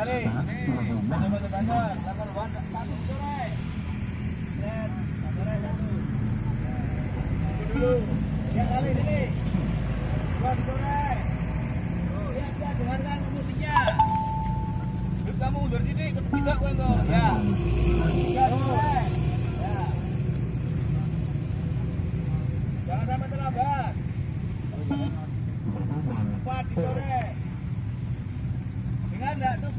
Jangan sampai terlambat. Empat sore. Dengar enggak? Terus yang bicara dengar enggak? Ya. Yo. Five sore. Ya. Yo. Six sore. Ya. Seven sore.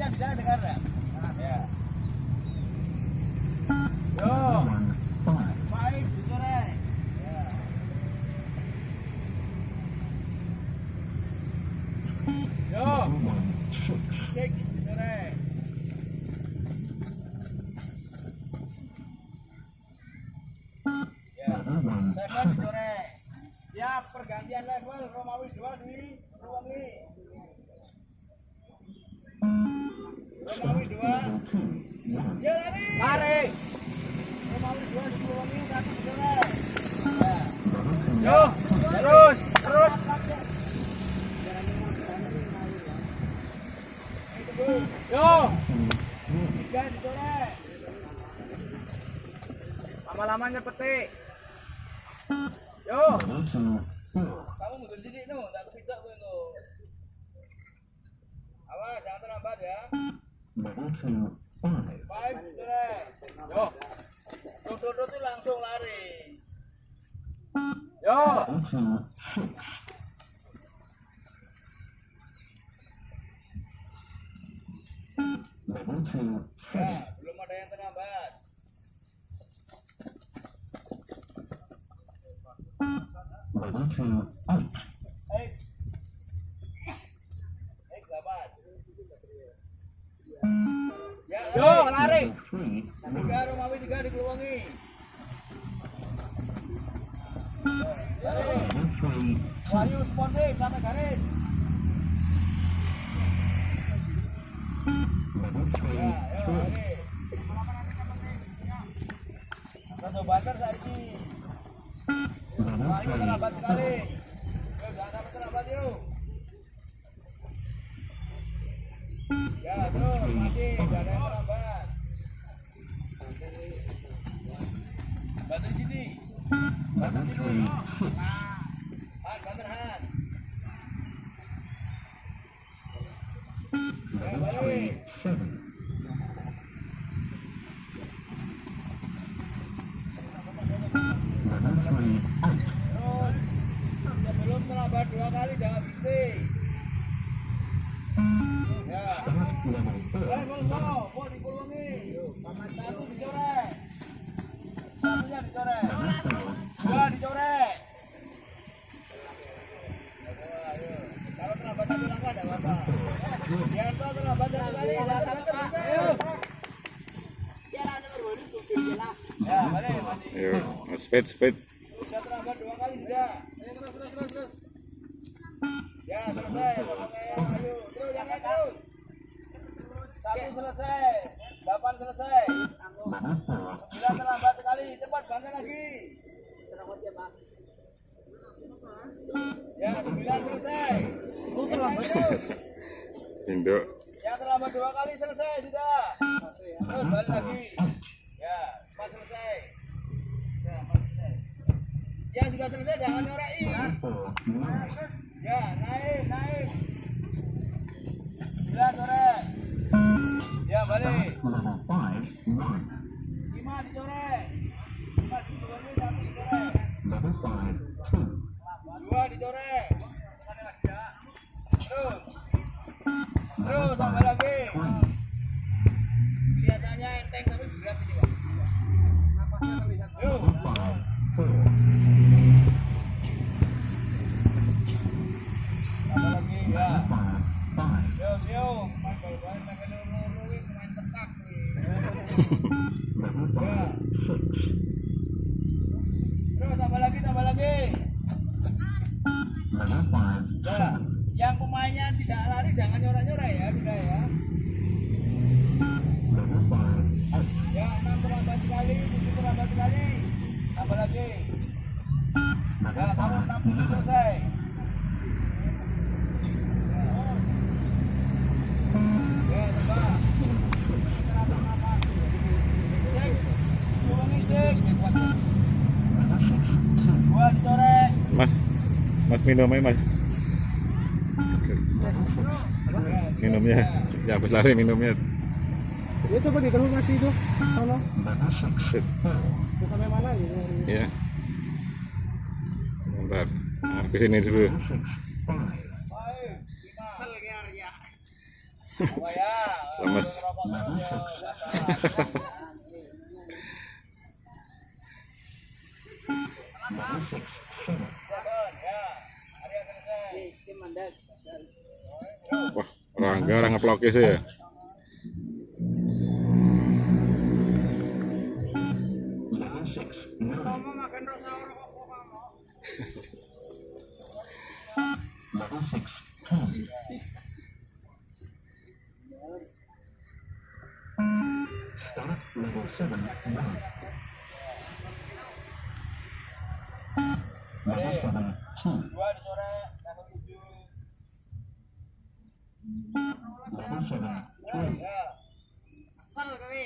Siap pergantian level Romawi 2 di. Romawi Ya. Yo. Yo. Lama-lamanya petik. Yo. Kamu itu, enggak kepijak gue itu. Awas, jangan terlambat ya. Five, sore. Yo. Itu langsung lari. Yo. Ya, belum ada yang terlambat. Di Keluwangi. Wahyu garis. Satu terlambat sekali. Terlambat yuk. Ya, terus masih. Bantu di sini. Bantu di sini. Han, bantu Han. Ya, balik. Terus, sebelum terlambat dua kali jangan berhenti. Ya mau dikulungi. Satu dicorek. Satunya dicorek. Dua dicorek. Ayo. Kalau terlambat satu langkah ada apa? Biar tahu terlambat satu kali. Banter, banter, banter. Ya, balik, balik. Ayo, speed, speed. Sudah terlambat dua kali sudah. Ya selesai. Ayo terus yang lain terus. Satu selesai. Delapan selesai. Sembilan terlambat sekali. Cepat bantai lagi. Ya sembilan selesai. Lain terus. Induk. Yang terlambat dua kali selesai sudah. Terus balik lagi. Ya, empat selesai. Ya, empat selesai. Yang sudah selesai jangan nyorei. Ya, naik, naik. Sembilan sore. Ya, balik. Lima dicorek. Lima dicorek, satu dicorek. Dua dicorek. Terus. Terus tambah Ya. Yang pemainnya tidak lari jangan nyorak-nyorak ya, sudah ya. Ya, enam terlambat sekali, tujuh terlambat sekali. Tambah lagi. Ya, kamu enam tujuh selesai. Mas minum aja mas. Minumnya. Ya habis lari minumnya. Ya coba itu. Sono. Sip. Itu sampai mana gitu. Ya. Bentar. Nah, ke sini dulu. Oh ya. Lemes. Rokok terus ya. Ya. Ada yang selesai. Wah, Rangga orang ngeplok sih ya. Dua dicoret, level tujuh. Ya.